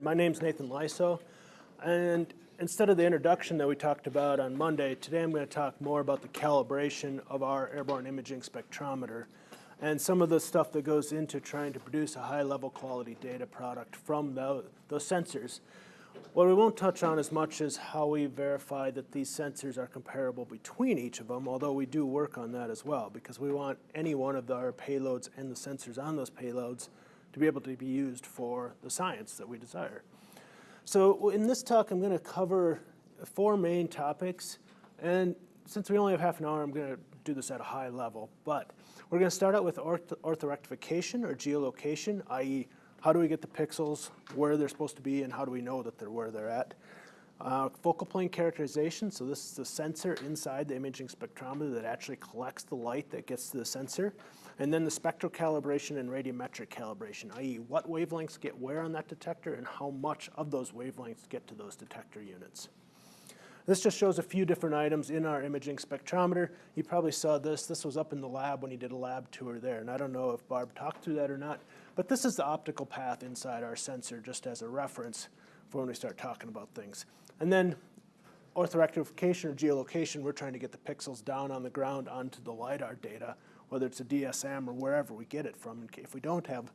My name's Nathan Leisso, and instead of the introduction that we talked about on Monday, today I'm going to talk more about the calibration of our airborne imaging spectrometer and some of the stuff that goes into trying to produce a high-level quality data product from those sensors. What we won't touch on as much is how we verify that these sensors are comparable between each of them, although we do work on that as well, because we want any one of our payloads and the sensors on those payloads to be able to be used for the science that we desire. So in this talk, I'm going to cover four main topics. And since we only have half an hour, I'm going to do this at a high level. But we're going to start out with orth orthorectification or geolocation, i.e. how do we get the pixels where they're supposed to be and how do we know that they're where they're at. Uh, focal plane characterization, so this is the sensor inside the imaging spectrometer that actually collects the light that gets to the sensor. And then the spectral calibration and radiometric calibration, i.e. what wavelengths get where on that detector and how much of those wavelengths get to those detector units. This just shows a few different items in our imaging spectrometer. You probably saw this. This was up in the lab when you did a lab tour there. And I don't know if Barb talked through that or not, but this is the optical path inside our sensor just as a reference for when we start talking about things. And then orthorectification or geolocation, we're trying to get the pixels down on the ground onto the LiDAR data whether it's a DSM or wherever we get it from. If we don't have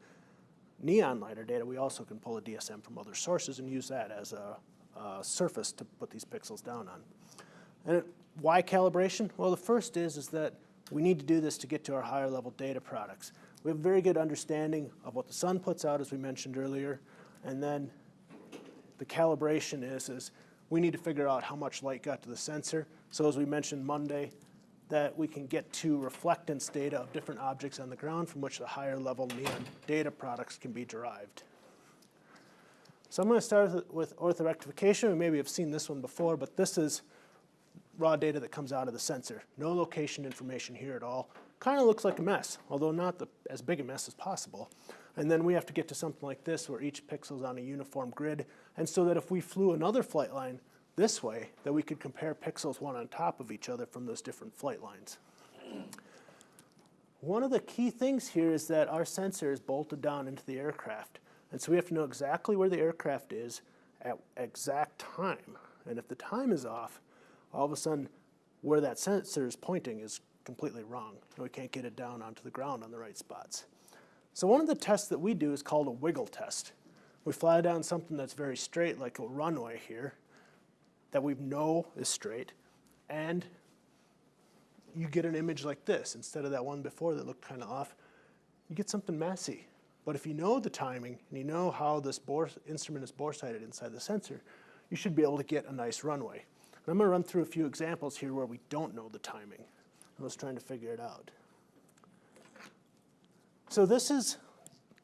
NEON LiDAR data, we also can pull a DSM from other sources and use that as a, a surface to put these pixels down on. And why calibration? Well, the first is, is that we need to do this to get to our higher level data products. We have a very good understanding of what the sun puts out, as we mentioned earlier, and then the calibration is, is we need to figure out how much light got to the sensor. So as we mentioned Monday, that we can get to reflectance data of different objects on the ground from which the higher level NEON data products can be derived. So I'm going to start with orthorectification. We maybe have seen this one before, but this is raw data that comes out of the sensor. No location information here at all. Kind of looks like a mess, although not the, as big a mess as possible. And then we have to get to something like this where each pixel is on a uniform grid. And so that if we flew another flight line this way that we could compare pixels one on top of each other from those different flight lines. One of the key things here is that our sensor is bolted down into the aircraft. And so we have to know exactly where the aircraft is at exact time. And if the time is off, all of a sudden where that sensor is pointing is completely wrong. We can't get it down onto the ground on the right spots. So one of the tests that we do is called a wiggle test. We fly down something that's very straight like a runway here that we know is straight, and you get an image like this instead of that one before that looked kind of off. You get something messy. But if you know the timing and you know how this bore instrument is bore sighted inside the sensor, you should be able to get a nice runway. And I'm going to run through a few examples here where we don't know the timing. I was trying to figure it out. So this is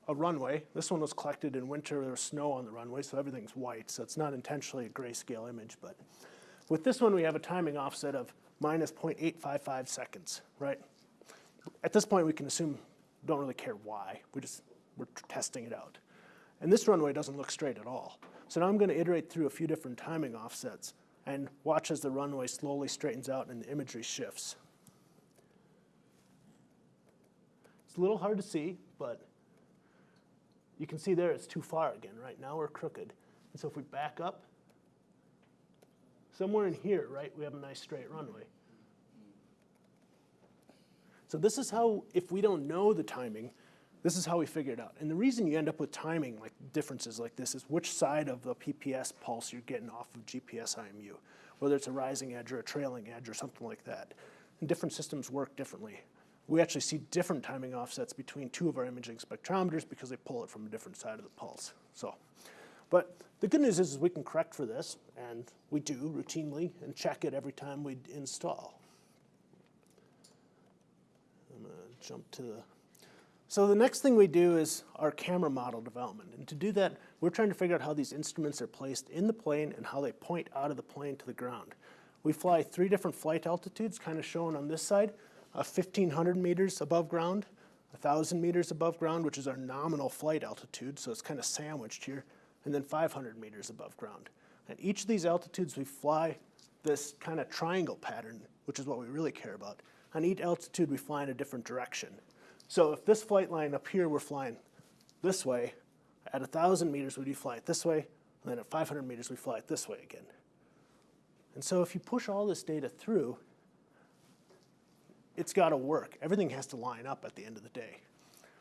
a runway. This one was collected in winter. There was snow on the runway, so everything's white. So it's not intentionally a grayscale image. But with this one, we have a timing offset of minus 0.855 seconds, right? At this point, we can assume, don't really care why. We just, we're testing it out. And this runway doesn't look straight at all. So now I'm going to iterate through a few different timing offsets and watch as the runway slowly straightens out and the imagery shifts. It's a little hard to see, but you can see there it's too far again, right? Now we're crooked. And so if we back up, somewhere in here, right, we have a nice straight runway. So this is how, if we don't know the timing, this is how we figure it out. And the reason you end up with timing like differences like this is which side of the PPS pulse you're getting off of GPS IMU, whether it's a rising edge or a trailing edge or something like that. And different systems work differently we actually see different timing offsets between two of our imaging spectrometers because they pull it from a different side of the pulse. So, but the good news is, is we can correct for this, and we do routinely, and check it every time we install. I'm to jump to the so the next thing we do is our camera model development. And to do that, we're trying to figure out how these instruments are placed in the plane and how they point out of the plane to the ground. We fly three different flight altitudes, kind of shown on this side uh, 1,500 meters above ground, 1,000 meters above ground, which is our nominal flight altitude, so it's kind of sandwiched here, and then 500 meters above ground. At each of these altitudes, we fly this kind of triangle pattern, which is what we really care about. on each altitude we fly in a different direction. So if this flight line up here we're flying this way, at 1,000 meters we do fly it this way, and then at 500 meters we fly it this way again. And so if you push all this data through, it's got to work. Everything has to line up at the end of the day.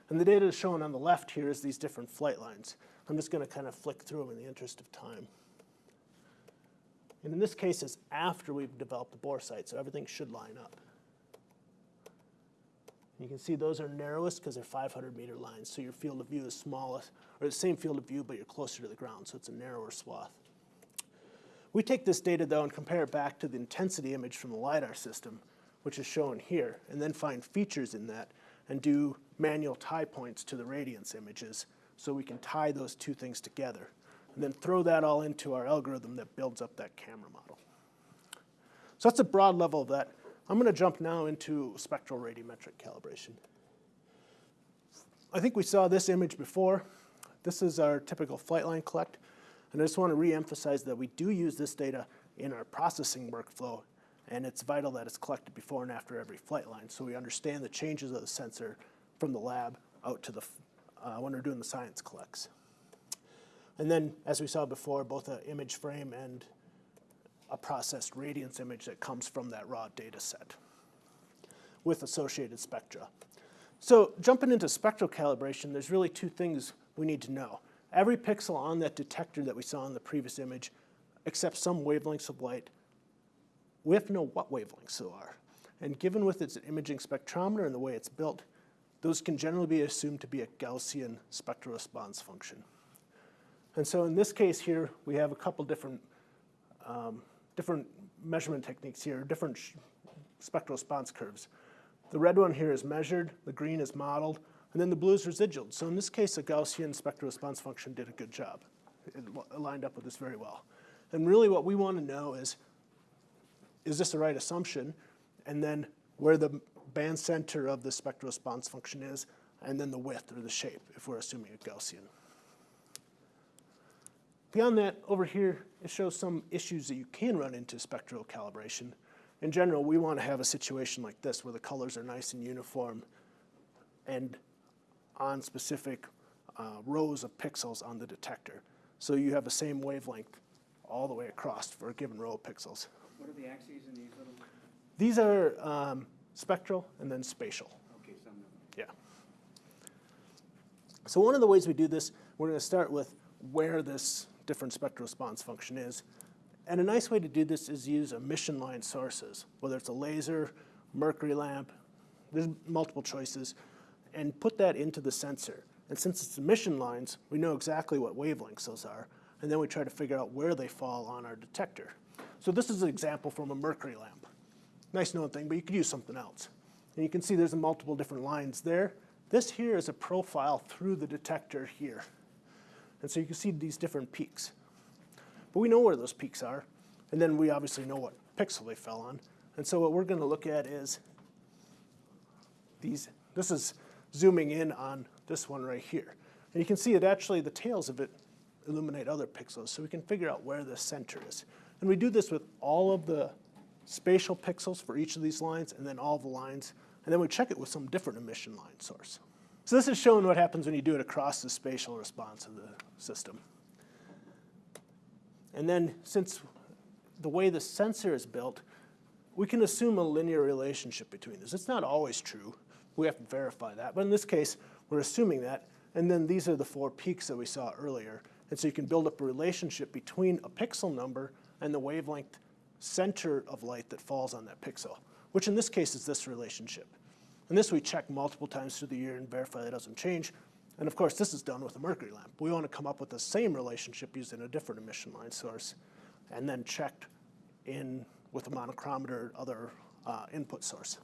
And the data shown on the left here is these different flight lines. I'm just going to kind of flick through them in the interest of time. And in this case, it's after we've developed the boresight, so everything should line up. You can see those are narrowest because they're 500 meter lines, so your field of view is smallest, or the same field of view, but you're closer to the ground, so it's a narrower swath. We take this data though and compare it back to the intensity image from the LiDAR system, which is shown here, and then find features in that and do manual tie points to the radiance images so we can tie those two things together and then throw that all into our algorithm that builds up that camera model. So that's a broad level of that. I'm going to jump now into spectral radiometric calibration. I think we saw this image before. This is our typical flight line collect. And I just want to re-emphasize that we do use this data in our processing workflow, and it's vital that it's collected before and after every flight line so we understand the changes of the sensor from the lab out to the, uh, when we're doing the science collects. And then, as we saw before, both an image frame and a processed radiance image that comes from that raw data set with associated spectra. So jumping into spectral calibration, there's really two things we need to know. Every pixel on that detector that we saw in the previous image accepts some wavelengths of light. We have to know what wavelengths they are. And given with its imaging spectrometer and the way it's built, those can generally be assumed to be a Gaussian spectral response function. And so in this case here, we have a couple different um, different measurement techniques here, different spectral response curves. The red one here is measured, the green is modeled, and then the blue is residual. So in this case, a Gaussian spectral response function did a good job. It lined up with this very well. And really what we want to know is, is this the right assumption? And then where the band center of the spectral response function is, and then the width or the shape, if we're assuming a Gaussian. Beyond that, over here, it shows some issues that you can run into spectral calibration. In general, we want to have a situation like this where the colors are nice and uniform and on specific uh, rows of pixels on the detector. So you have the same wavelength all the way across for a given row of pixels. What are the axes in these little? These are um, spectral and then spatial. Okay. Yeah. So one of the ways we do this, we're going to start with where this different spectral response function is. And a nice way to do this is use emission line sources, whether it's a laser, mercury lamp, there's multiple choices, and put that into the sensor. And since it's emission lines, we know exactly what wavelengths those are, and then we try to figure out where they fall on our detector. So this is an example from a mercury lamp. Nice known thing, but you could use something else. And you can see there's multiple different lines there. This here is a profile through the detector here. And so you can see these different peaks. But we know where those peaks are, and then we obviously know what pixel they fell on. And so what we're going to look at is these, this is zooming in on this one right here. And you can see it actually, the tails of it illuminate other pixels, so we can figure out where the center is. And we do this with all of the spatial pixels for each of these lines, and then all the lines, and then we check it with some different emission line source. So this is showing what happens when you do it across the spatial response of the system. And then since the way the sensor is built, we can assume a linear relationship between this. It's not always true. We have to verify that. But in this case, we're assuming that. And then these are the four peaks that we saw earlier. And so you can build up a relationship between a pixel number and the wavelength center of light that falls on that pixel, which in this case is this relationship. And this we check multiple times through the year and verify that doesn't change. And of course, this is done with a mercury lamp. We want to come up with the same relationship using a different emission line source and then checked in with a monochromator or other uh, input source.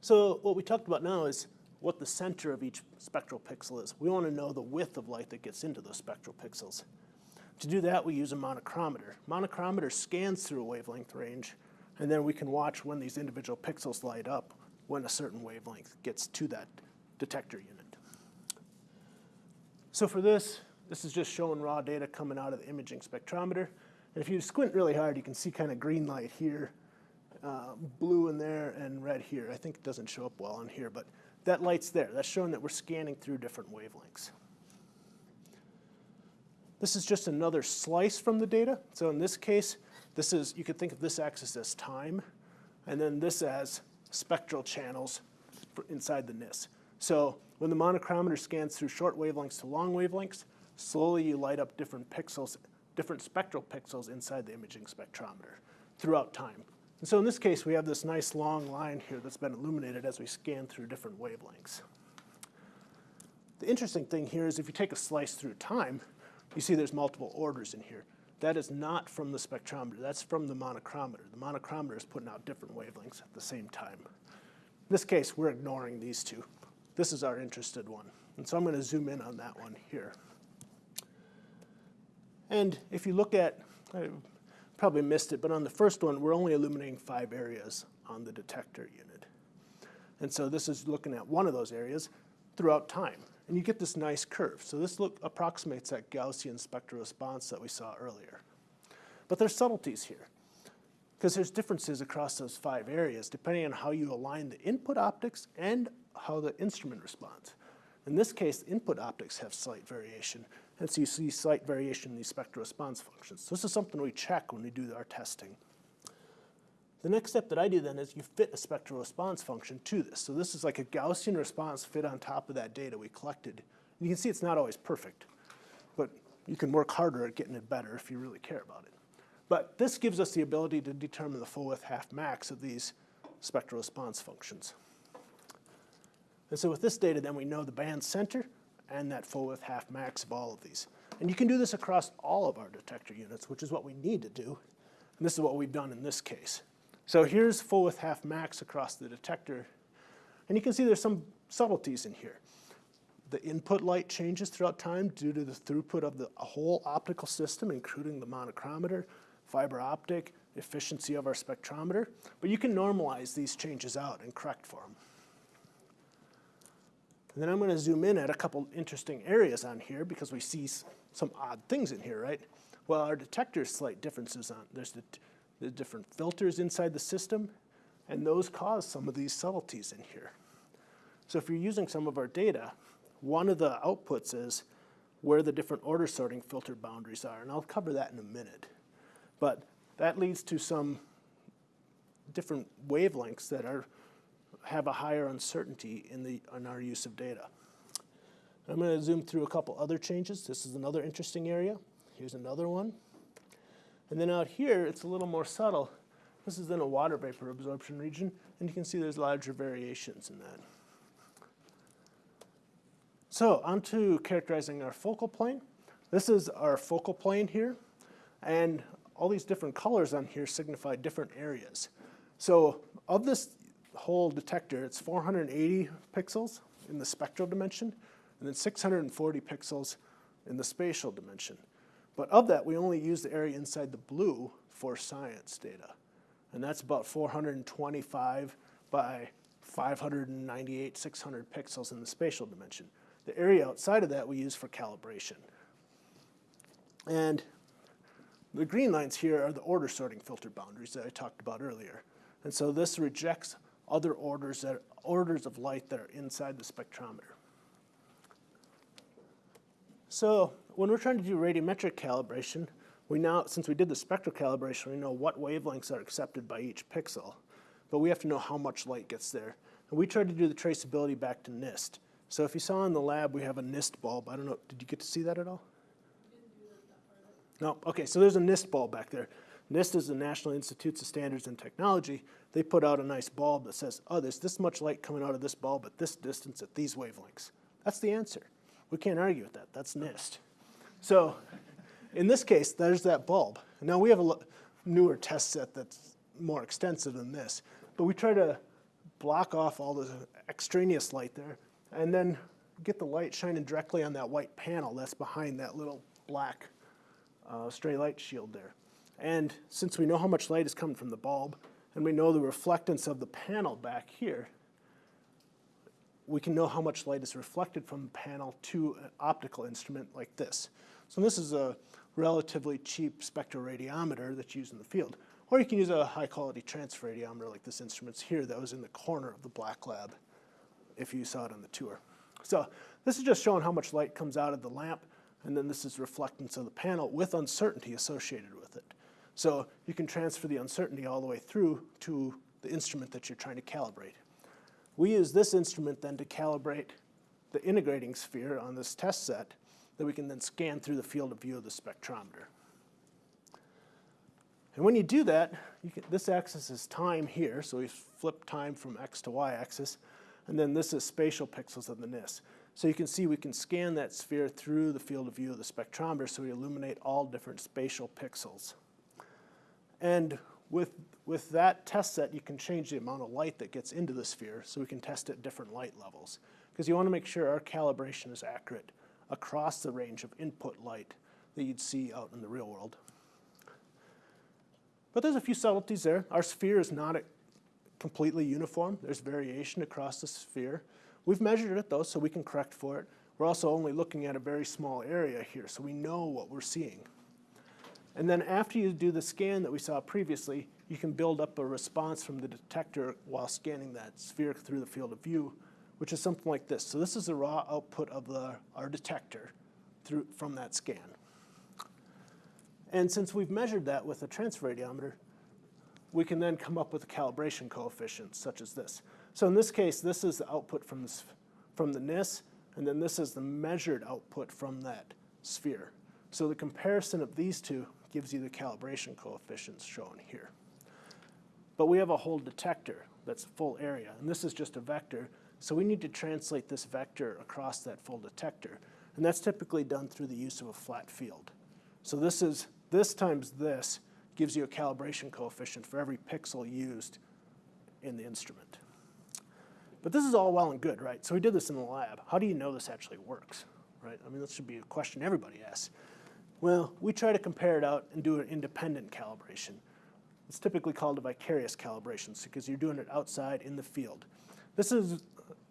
So what we talked about now is what the center of each spectral pixel is. We want to know the width of light that gets into those spectral pixels. To do that, we use a monochromator. Monochromator scans through a wavelength range, and then we can watch when these individual pixels light up when a certain wavelength gets to that detector unit. So for this, this is just showing raw data coming out of the imaging spectrometer. And if you squint really hard, you can see kind of green light here uh, blue in there and red here. I think it doesn't show up well on here, but that light's there. That's showing that we're scanning through different wavelengths. This is just another slice from the data. So in this case, this is, you could think of this axis as time, and then this as spectral channels inside the NIS. So when the monochromator scans through short wavelengths to long wavelengths, slowly you light up different pixels, different spectral pixels inside the imaging spectrometer throughout time. And so in this case, we have this nice long line here that's been illuminated as we scan through different wavelengths. The interesting thing here is if you take a slice through time, you see there's multiple orders in here. That is not from the spectrometer, that's from the monochromator. The monochromator is putting out different wavelengths at the same time. In this case, we're ignoring these two. This is our interested one. And so I'm going to zoom in on that one here. And if you look at, I probably missed it, but on the first one, we're only illuminating five areas on the detector unit. And so this is looking at one of those areas throughout time. And you get this nice curve. So this look approximates that Gaussian spectral response that we saw earlier. But there's subtleties here because there's differences across those five areas depending on how you align the input optics and how the instrument responds. In this case, input optics have slight variation, and so you see slight variation in these spectral response functions. So this is something we check when we do our testing. The next step that I do then is you fit a spectral response function to this. So this is like a Gaussian response fit on top of that data we collected. And you can see it's not always perfect, but you can work harder at getting it better if you really care about it. But this gives us the ability to determine the full width half max of these spectral response functions. And so with this data, then we know the band center and that full width half max of all of these. And you can do this across all of our detector units, which is what we need to do. And this is what we've done in this case. So here's full width half max across the detector. And you can see there's some subtleties in here. The input light changes throughout time due to the throughput of the whole optical system, including the monochromator, fiber optic, efficiency of our spectrometer. But you can normalize these changes out and correct for them. And then I'm going to zoom in at a couple interesting areas on here because we see some odd things in here, right? Well, our detector's slight differences on, there's the, the different filters inside the system, and those cause some of these subtleties in here. So if you're using some of our data, one of the outputs is where the different order sorting filter boundaries are, and I'll cover that in a minute. But that leads to some different wavelengths that are have a higher uncertainty in, the, in our use of data. I'm going to zoom through a couple other changes. This is another interesting area. Here's another one. And then out here, it's a little more subtle. This is in a water vapor absorption region, and you can see there's larger variations in that. So on to characterizing our focal plane. This is our focal plane here, and all these different colors on here signify different areas. So of this whole detector, it's 480 pixels in the spectral dimension, and then 640 pixels in the spatial dimension. But of that, we only use the area inside the blue for science data. And that's about 425 by 598, 600 pixels in the spatial dimension. The area outside of that we use for calibration. And the green lines here are the order sorting filter boundaries that I talked about earlier. And so this rejects other orders, that, orders of light that are inside the spectrometer. So when we're trying to do radiometric calibration, we now, since we did the spectral calibration, we know what wavelengths are accepted by each pixel, but we have to know how much light gets there. And we tried to do the traceability back to NIST. So if you saw in the lab, we have a NIST bulb. I don't know, did you get to see that at all? No, okay, so there's a NIST bulb back there. NIST is the National Institutes of Standards and Technology. They put out a nice bulb that says, oh, there's this much light coming out of this bulb at this distance at these wavelengths. That's the answer. We can't argue with that. That's NIST. So in this case, there's that bulb. Now we have a newer test set that's more extensive than this, but we try to block off all the extraneous light there and then get the light shining directly on that white panel that's behind that little black uh, stray light shield there. And since we know how much light is coming from the bulb, and we know the reflectance of the panel back here, we can know how much light is reflected from the panel to an optical instrument like this. So this is a relatively cheap spectroradiometer that's used in the field. Or you can use a high-quality transfer radiometer like this instrument's here that was in the corner of the black lab if you saw it on the tour. So this is just showing how much light comes out of the lamp, and then this is reflectance of the panel with uncertainty associated with it. So you can transfer the uncertainty all the way through to the instrument that you're trying to calibrate. We use this instrument then to calibrate the integrating sphere on this test set that we can then scan through the field of view of the spectrometer. And when you do that, you can, this axis is time here, so we flip time from x to y axis, and then this is spatial pixels of the NIS. So you can see we can scan that sphere through the field of view of the spectrometer so we illuminate all different spatial pixels. And with, with that test set, you can change the amount of light that gets into the sphere so we can test at different light levels. Because you want to make sure our calibration is accurate across the range of input light that you'd see out in the real world. But there's a few subtleties there. Our sphere is not completely uniform. There's variation across the sphere. We've measured it though, so we can correct for it. We're also only looking at a very small area here, so we know what we're seeing. And then after you do the scan that we saw previously, you can build up a response from the detector while scanning that sphere through the field of view, which is something like this. So this is the raw output of the, our detector through, from that scan. And since we've measured that with a transfer radiometer, we can then come up with a calibration coefficient such as this. So in this case, this is the output from from the NIS, and then this is the measured output from that sphere. So the comparison of these two gives you the calibration coefficients shown here. But we have a whole detector that's full area, and this is just a vector, so we need to translate this vector across that full detector. And that's typically done through the use of a flat field. So this is, this times this gives you a calibration coefficient for every pixel used in the instrument. But this is all well and good, right? So we did this in the lab. How do you know this actually works, right? I mean, this should be a question everybody asks. Well, we try to compare it out and do an independent calibration. It's typically called a vicarious calibration because you're doing it outside in the field. This is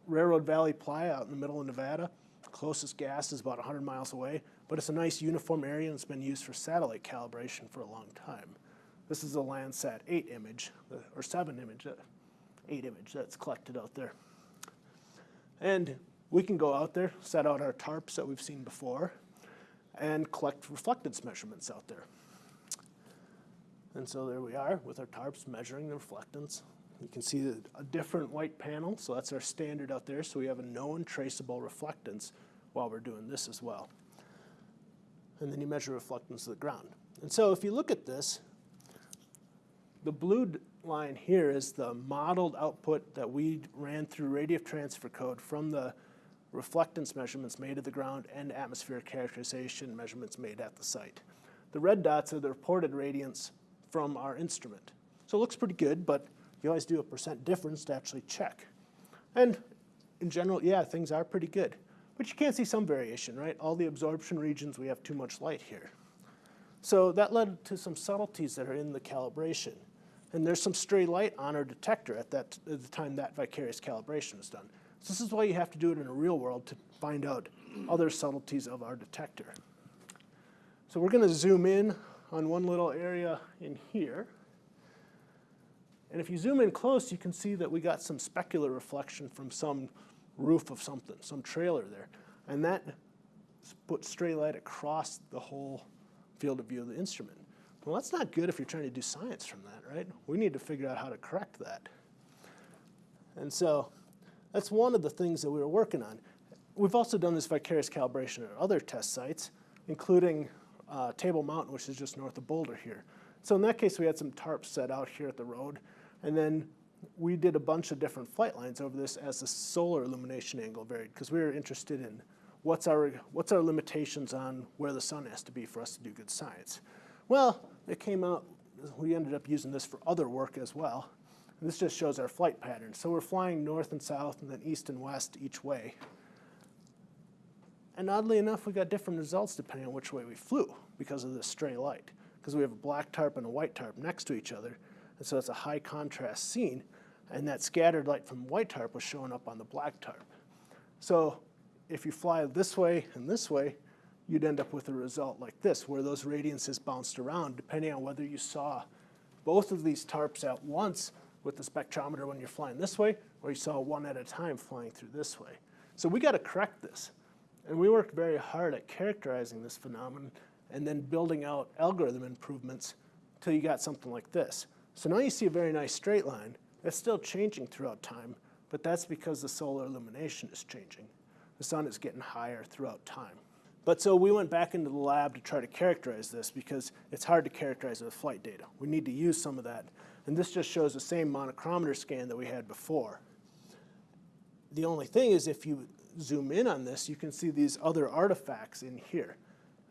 Railroad Valley Playa out in the middle of Nevada. Closest gas is about 100 miles away, but it's a nice uniform area and it's been used for satellite calibration for a long time. This is a Landsat 8 image, or 7 image, uh, 8 image that's collected out there. And we can go out there, set out our tarps that we've seen before, and collect reflectance measurements out there. And so there we are with our tarps measuring the reflectance. You can see a different white panel, so that's our standard out there. So we have a known traceable reflectance while we're doing this as well. And then you measure reflectance of the ground. And so if you look at this, the blue line here is the modeled output that we ran through radiative transfer code from the reflectance measurements made at the ground and atmospheric characterization measurements made at the site. The red dots are the reported radiance from our instrument. So it looks pretty good, but you always do a percent difference to actually check. And in general, yeah, things are pretty good. But you can see some variation, right? All the absorption regions, we have too much light here. So that led to some subtleties that are in the calibration. And there's some stray light on our detector at, that, at the time that vicarious calibration is done. So this is why you have to do it in a real world to find out other subtleties of our detector. So we're going to zoom in on one little area in here. And if you zoom in close, you can see that we got some specular reflection from some roof of something, some trailer there. And that put stray light across the whole field of view of the instrument. Well, that's not good if you're trying to do science from that, right? We need to figure out how to correct that. And so that's one of the things that we were working on. We've also done this vicarious calibration at other test sites, including uh, Table Mountain, which is just north of Boulder here. So in that case, we had some tarps set out here at the road, and then we did a bunch of different flight lines over this as the solar illumination angle varied, because we were interested in what's our, what's our limitations on where the sun has to be for us to do good science. Well, it came out, we ended up using this for other work as well. This just shows our flight pattern. So we're flying north and south and then east and west each way. And oddly enough, we got different results depending on which way we flew because of this stray light. Because we have a black tarp and a white tarp next to each other. And so it's a high contrast scene. And that scattered light from white tarp was showing up on the black tarp. So if you fly this way and this way, you'd end up with a result like this, where those radiances bounced around depending on whether you saw both of these tarps at once with the spectrometer when you're flying this way, or you saw one at a time flying through this way. So we got to correct this. And we worked very hard at characterizing this phenomenon and then building out algorithm improvements till you got something like this. So now you see a very nice straight line. It's still changing throughout time, but that's because the solar illumination is changing. The sun is getting higher throughout time. But so we went back into the lab to try to characterize this because it's hard to characterize with flight data. We need to use some of that. And this just shows the same monochromator scan that we had before. The only thing is if you zoom in on this, you can see these other artifacts in here.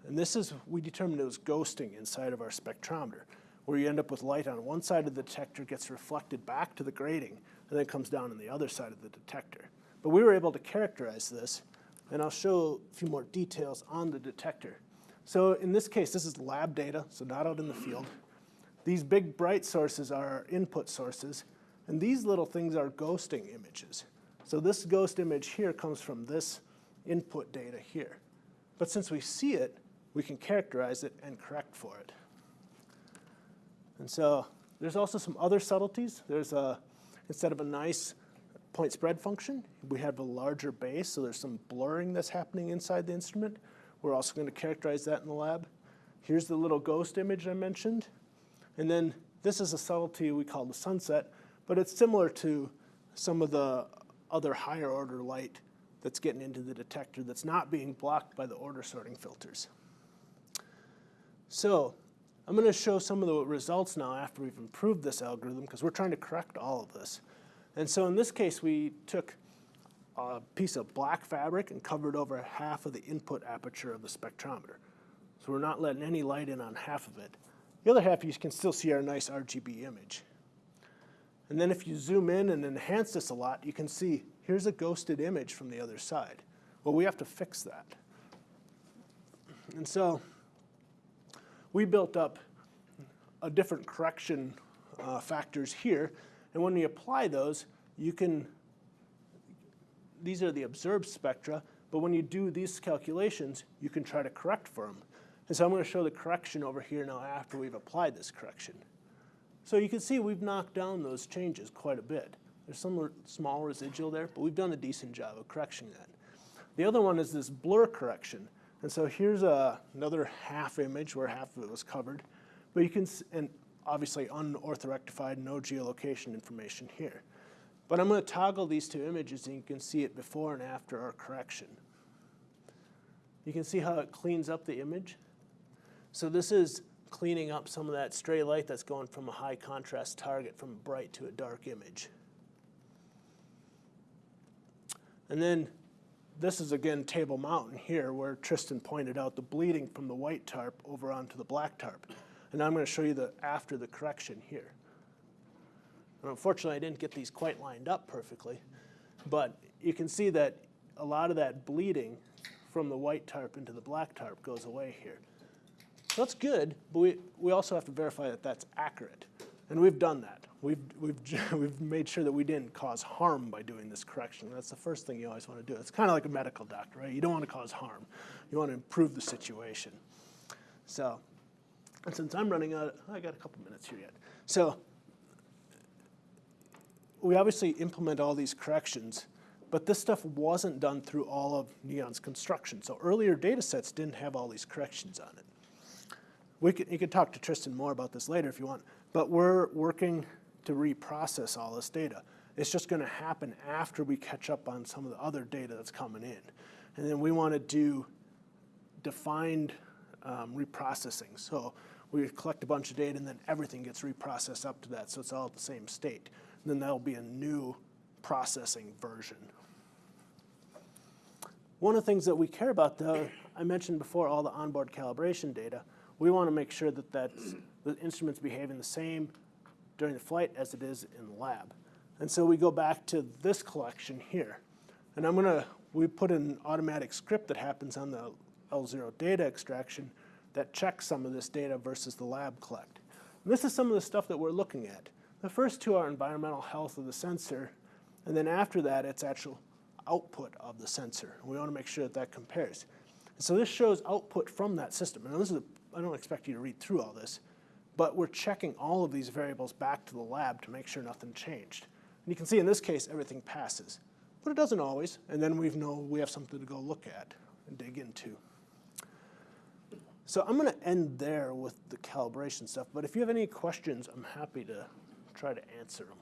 And this is, we determined it was ghosting inside of our spectrometer, where you end up with light on one side of the detector gets reflected back to the grating, and then comes down on the other side of the detector. But we were able to characterize this, and I'll show a few more details on the detector. So in this case, this is lab data, so not out in the field. These big bright sources are our input sources, and these little things are ghosting images. So this ghost image here comes from this input data here. But since we see it, we can characterize it and correct for it. And so there's also some other subtleties. There's a, instead of a nice point spread function, we have a larger base, so there's some blurring that's happening inside the instrument. We're also going to characterize that in the lab. Here's the little ghost image I mentioned. And then this is a subtlety we call the sunset, but it's similar to some of the other higher order light that's getting into the detector that's not being blocked by the order sorting filters. So I'm going to show some of the results now after we've improved this algorithm because we're trying to correct all of this. And so in this case, we took a piece of black fabric and covered over half of the input aperture of the spectrometer. So we're not letting any light in on half of it. The other half, you can still see our nice RGB image. And then if you zoom in and enhance this a lot, you can see here's a ghosted image from the other side. Well, we have to fix that. And so we built up a different correction uh, factors here. And when we apply those, you can, these are the observed spectra, but when you do these calculations, you can try to correct for them. And so I'm going to show the correction over here now after we've applied this correction. So you can see we've knocked down those changes quite a bit. There's some small residual there, but we've done a decent job of correcting that. The other one is this blur correction. And so here's a, another half image where half of it was covered. But you can, see, and obviously unorthorectified, no geolocation information here. But I'm going to toggle these two images and you can see it before and after our correction. You can see how it cleans up the image. So this is cleaning up some of that stray light that's going from a high contrast target from bright to a dark image. And then this is again Table Mountain here where Tristan pointed out the bleeding from the white tarp over onto the black tarp. And I'm going to show you the after the correction here. And unfortunately, I didn't get these quite lined up perfectly, but you can see that a lot of that bleeding from the white tarp into the black tarp goes away here. That's good, but we, we also have to verify that that's accurate. And we've done that. We've, we've, we've made sure that we didn't cause harm by doing this correction. That's the first thing you always want to do. It's kind of like a medical doctor, right? You don't want to cause harm. You want to improve the situation. So, and since I'm running out, I got a couple minutes here yet. So, we obviously implement all these corrections, but this stuff wasn't done through all of NEON's construction. So earlier data sets didn't have all these corrections on it. We could, you could talk to Tristan more about this later if you want, but we're working to reprocess all this data. It's just going to happen after we catch up on some of the other data that's coming in. And then we want to do defined um, reprocessing. So we collect a bunch of data and then everything gets reprocessed up to that so it's all at the same state. And then that'll be a new processing version. One of the things that we care about though, I mentioned before all the onboard calibration data, we want to make sure that that's, the instrument's behaving the same during the flight as it is in the lab. And so we go back to this collection here. And I'm going to, we put an automatic script that happens on the L0 data extraction that checks some of this data versus the lab collect. And this is some of the stuff that we're looking at. The first two are environmental health of the sensor, and then after that, it's actual output of the sensor. We want to make sure that that compares. And so this shows output from that system. And this is a, I don't expect you to read through all this, but we're checking all of these variables back to the lab to make sure nothing changed. And you can see in this case, everything passes, but it doesn't always, and then we know we have something to go look at and dig into. So I'm going to end there with the calibration stuff, but if you have any questions, I'm happy to try to answer them.